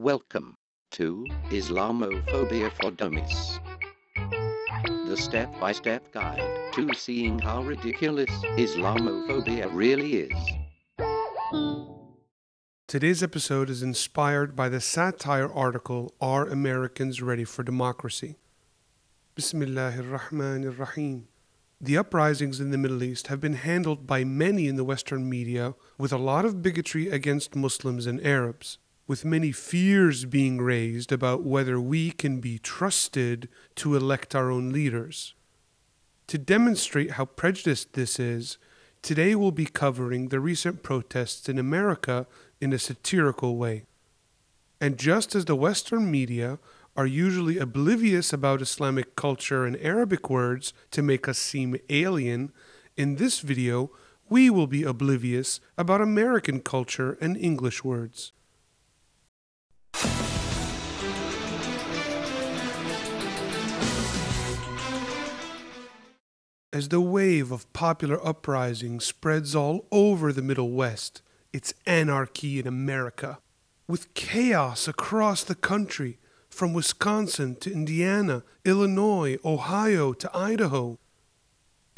Welcome to Islamophobia for Dummies. The step by step guide to seeing how ridiculous Islamophobia really is. Today's episode is inspired by the satire article Are Americans Ready for Democracy? Bismillahir Rahmanir Rahim. The uprisings in the Middle East have been handled by many in the Western media with a lot of bigotry against Muslims and Arabs, with many fears being raised about whether we can be trusted to elect our own leaders. To demonstrate how prejudiced this is, today we'll be covering the recent protests in America in a satirical way. And just as the Western media are usually oblivious about Islamic culture and Arabic words to make us seem alien, in this video we will be oblivious about American culture and English words. As the wave of popular uprising spreads all over the Middle West, it's anarchy in America. With chaos across the country, from Wisconsin to Indiana, Illinois, Ohio to Idaho.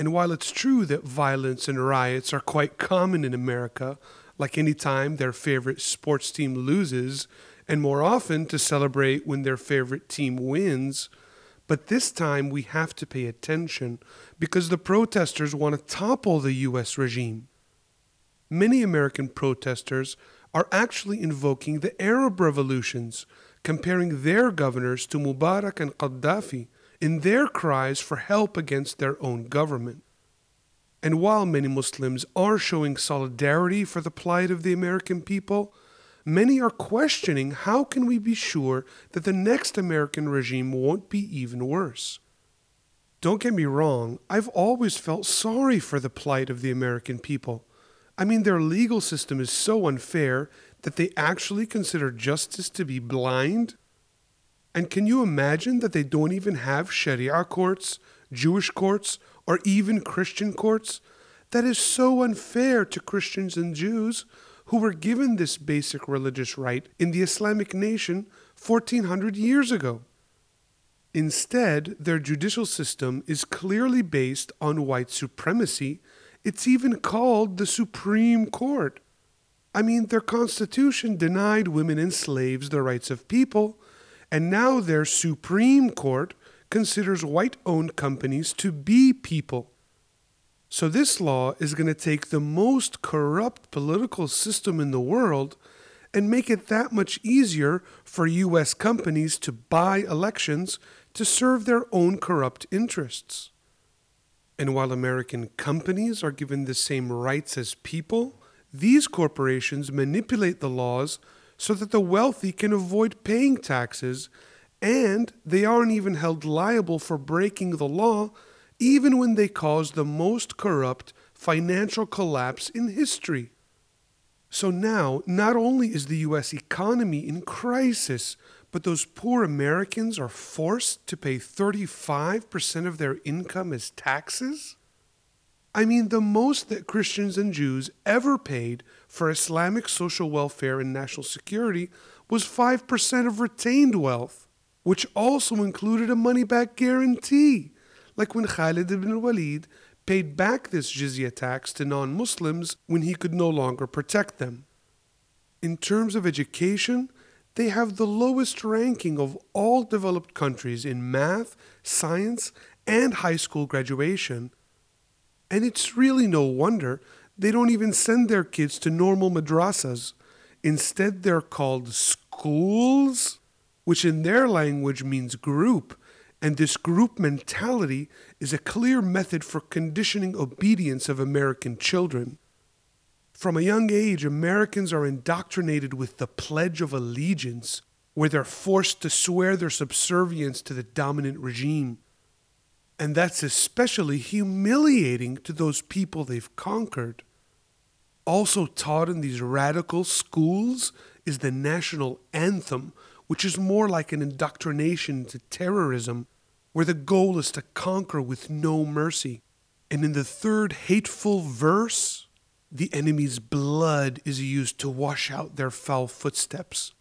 And while it's true that violence and riots are quite common in America, like any time their favorite sports team loses, and more often to celebrate when their favorite team wins, but this time we have to pay attention because the protesters want to topple the US regime. Many American protesters are actually invoking the Arab revolutions comparing their governors to Mubarak and Gaddafi in their cries for help against their own government. And while many Muslims are showing solidarity for the plight of the American people, many are questioning how can we be sure that the next American regime won't be even worse. Don't get me wrong, I've always felt sorry for the plight of the American people. I mean, their legal system is so unfair that they actually consider justice to be blind? And can you imagine that they don't even have Sharia courts, Jewish courts, or even Christian courts? That is so unfair to Christians and Jews who were given this basic religious right in the Islamic nation 1400 years ago. Instead, their judicial system is clearly based on white supremacy. It's even called the Supreme Court. I mean, their constitution denied women and slaves the rights of people, and now their Supreme Court considers white owned companies to be people. So, this law is going to take the most corrupt political system in the world and make it that much easier for U.S. companies to buy elections to serve their own corrupt interests. And while American companies are given the same rights as people, these corporations manipulate the laws so that the wealthy can avoid paying taxes, and they aren't even held liable for breaking the law, even when they caused the most corrupt financial collapse in history. So now, not only is the US economy in crisis, but those poor Americans are forced to pay 35% of their income as taxes? I mean, the most that Christians and Jews ever paid for Islamic social welfare and national security was 5% of retained wealth, which also included a money back guarantee, like when Khalid ibn Walid paid back this jizya tax to non Muslims when he could no longer protect them. In terms of education, they have the lowest ranking of all developed countries in math, science, and high school graduation and it's really no wonder they don't even send their kids to normal madrasas. Instead, they're called schools, which in their language means group. And this group mentality is a clear method for conditioning obedience of American children. From a young age, Americans are indoctrinated with the Pledge of Allegiance, where they're forced to swear their subservience to the dominant regime. And that's especially humiliating to those people they've conquered. Also taught in these radical schools is the national anthem, which is more like an indoctrination to terrorism, where the goal is to conquer with no mercy. And in the third hateful verse, the enemy's blood is used to wash out their foul footsteps.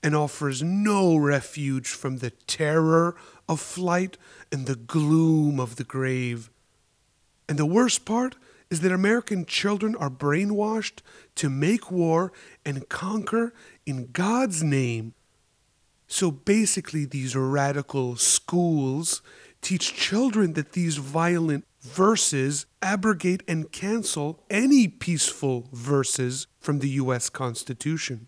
and offers no refuge from the terror of flight and the gloom of the grave. And the worst part is that American children are brainwashed to make war and conquer in God's name. So basically, these radical schools teach children that these violent verses abrogate and cancel any peaceful verses from the US Constitution.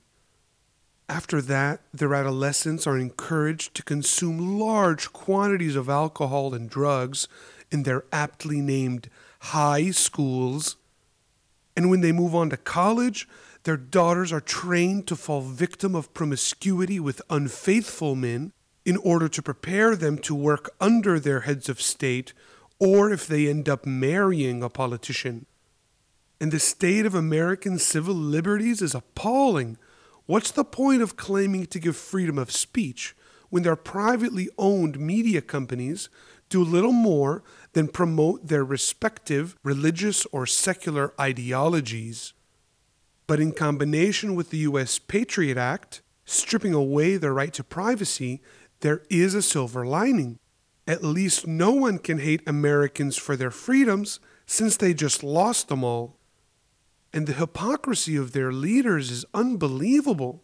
After that, their adolescents are encouraged to consume large quantities of alcohol and drugs in their aptly named high schools. And when they move on to college, their daughters are trained to fall victim of promiscuity with unfaithful men in order to prepare them to work under their heads of state or if they end up marrying a politician. And the state of American civil liberties is appalling. What's the point of claiming to give freedom of speech when their privately owned media companies do little more than promote their respective religious or secular ideologies? But in combination with the U.S. Patriot Act, stripping away their right to privacy, there is a silver lining. At least no one can hate Americans for their freedoms since they just lost them all. And the hypocrisy of their leaders is unbelievable.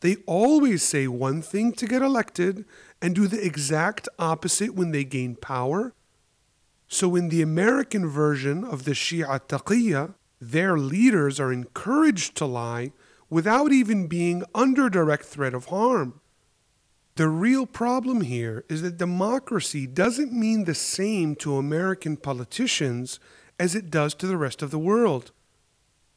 They always say one thing to get elected and do the exact opposite when they gain power. So, in the American version of the Shia Taqiyya, their leaders are encouraged to lie without even being under direct threat of harm. The real problem here is that democracy doesn't mean the same to American politicians as it does to the rest of the world.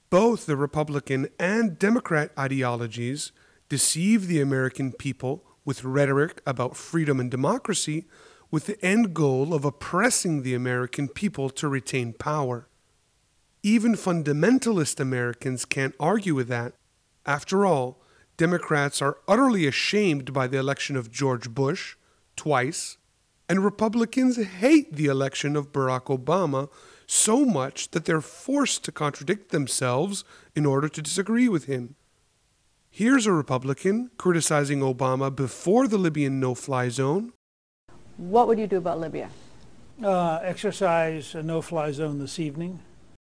Both the Republican and Democrat ideologies deceive the American people with rhetoric about freedom and democracy with the end goal of oppressing the American people to retain power. Even fundamentalist Americans can't argue with that. After all, Democrats are utterly ashamed by the election of George Bush twice, and Republicans hate the election of Barack Obama so much that they're forced to contradict themselves in order to disagree with him. Here's a Republican criticizing Obama before the Libyan no fly zone. What would you do about Libya? Uh, exercise a no fly zone this evening,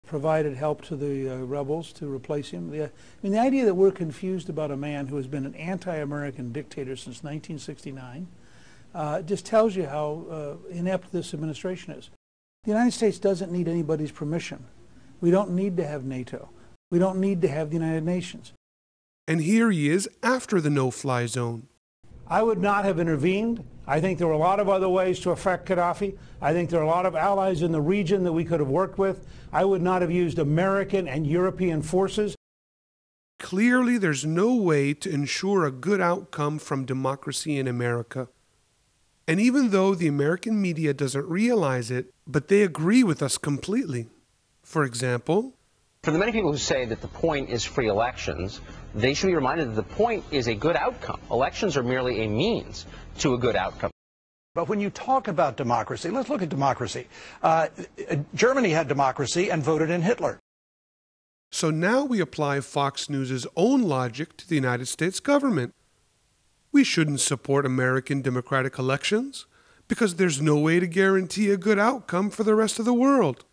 provided help to the uh, rebels to replace him. The, I mean, the idea that we're confused about a man who has been an anti American dictator since 1969 uh, just tells you how uh, inept this administration is. The United States doesn't need anybody's permission. We don't need to have NATO. We don't need to have the United Nations. And here he is after the no fly zone. I would not have intervened. I think there were a lot of other ways to affect Gaddafi. I think there are a lot of allies in the region that we could have worked with. I would not have used American and European forces. Clearly, there's no way to ensure a good outcome from democracy in America. And even though the American media doesn't realize it, but they agree with us completely. For example, for the many people who say that the point is free elections, they should be reminded that the point is a good outcome. Elections are merely a means to a good outcome. But when you talk about democracy, let's look at democracy. Uh, Germany had democracy and voted in Hitler. So now we apply Fox News' own logic to the United States government. We shouldn't support American democratic elections because there's no way to guarantee a good outcome for the rest of the world.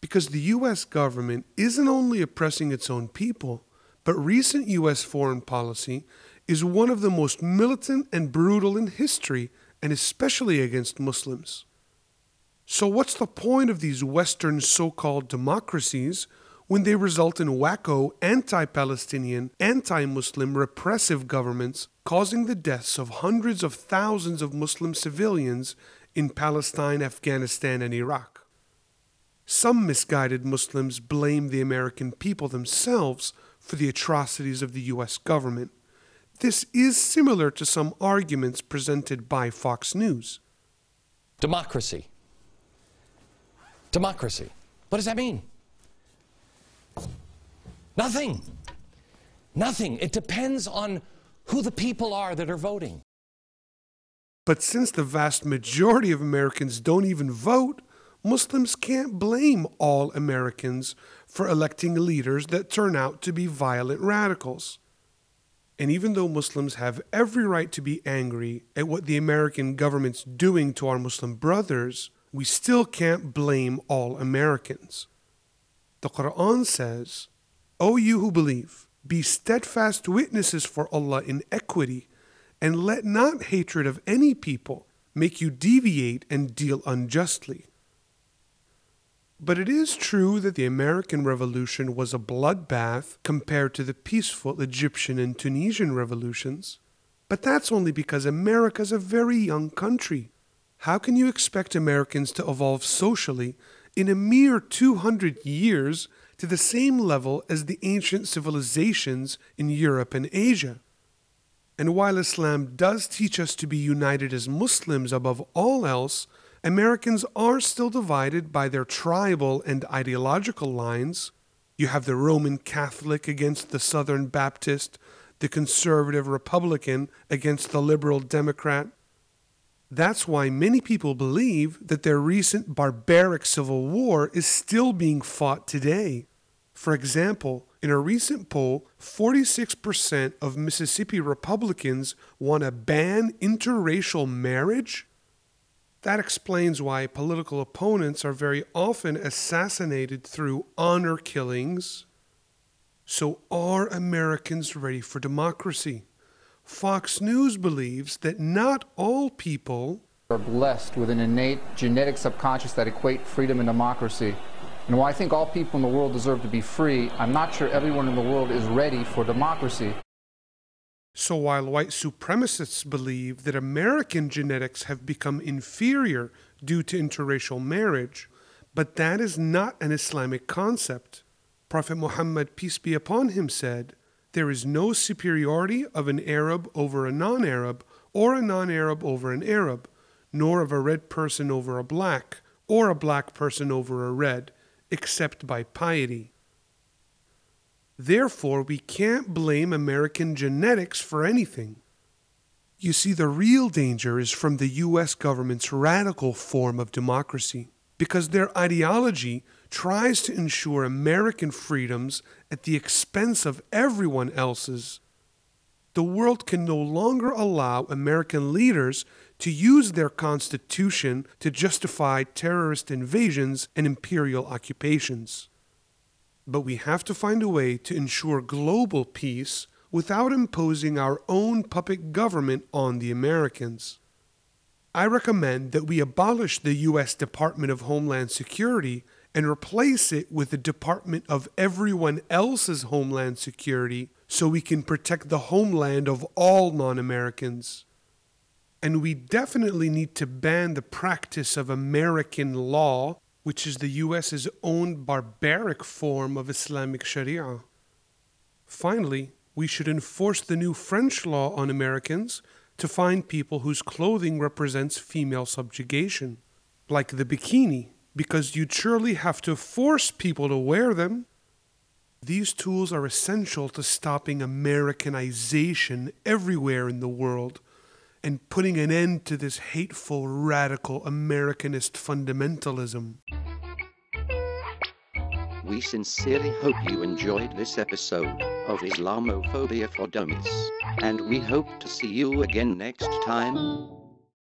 Because the U.S. government isn't only oppressing its own people, but recent U.S. foreign policy is one of the most militant and brutal in history, and especially against Muslims. So, what's the point of these Western so called democracies when they result in wacko, anti Palestinian, anti Muslim repressive governments causing the deaths of hundreds of thousands of Muslim civilians in Palestine, Afghanistan, and Iraq? Some misguided Muslims blame the American people themselves for the atrocities of the U.S. government. This is similar to some arguments presented by Fox News. Democracy. Democracy. What does that mean? Nothing. Nothing. It depends on who the people are that are voting. But since the vast majority of Americans don't even vote, Muslims can't blame all Americans for electing leaders that turn out to be violent radicals. And even though Muslims have every right to be angry at what the American government's doing to our Muslim brothers, we still can't blame all Americans. The Quran says, O you who believe, be steadfast witnesses for Allah in equity, and let not hatred of any people make you deviate and deal unjustly. But it is true that the American Revolution was a bloodbath compared to the peaceful Egyptian and Tunisian revolutions. But that's only because America's a very young country. How can you expect Americans to evolve socially in a mere 200 years to the same level as the ancient civilizations in Europe and Asia? And while Islam does teach us to be united as Muslims above all else, Americans are still divided by their tribal and ideological lines. You have the Roman Catholic against the Southern Baptist, the conservative Republican against the liberal Democrat. That's why many people believe that their recent barbaric civil war is still being fought today. For example, in a recent poll, 46% of Mississippi Republicans want to ban interracial marriage that explains why political opponents are very often assassinated through honor killings. So, are Americans ready for democracy? Fox News believes that not all people are blessed with an innate genetic subconscious that equate freedom and democracy. And while I think all people in the world deserve to be free, I'm not sure everyone in the world is ready for democracy. So while white supremacists believe that American genetics have become inferior due to interracial marriage, but that is not an Islamic concept. Prophet Muhammad, peace be upon him, said, There is no superiority of an Arab over a non Arab, or a non Arab over an Arab, nor of a red person over a black, or a black person over a red, except by piety. Therefore, we can't blame American genetics for anything. You see, the real danger is from the US government's radical form of democracy, because their ideology tries to ensure American freedoms at the expense of everyone else's. The world can no longer allow American leaders to use their constitution to justify terrorist invasions and imperial occupations but we have to find a way to ensure global peace without imposing our own puppet government on the Americans. I recommend that we abolish the U.S. Department of Homeland Security and replace it with the Department of everyone else's Homeland Security so we can protect the homeland of all non Americans. And we definitely need to ban the practice of American law which is the US's own barbaric form of Islamic Sharia. Finally, we should enforce the new French law on Americans to find people whose clothing represents female subjugation, like the bikini, because you'd surely have to force people to wear them. These tools are essential to stopping Americanization everywhere in the world and putting an end to this hateful, radical Americanist fundamentalism. We sincerely hope you enjoyed this episode of Islamophobia for Dummies, and we hope to see you again next time.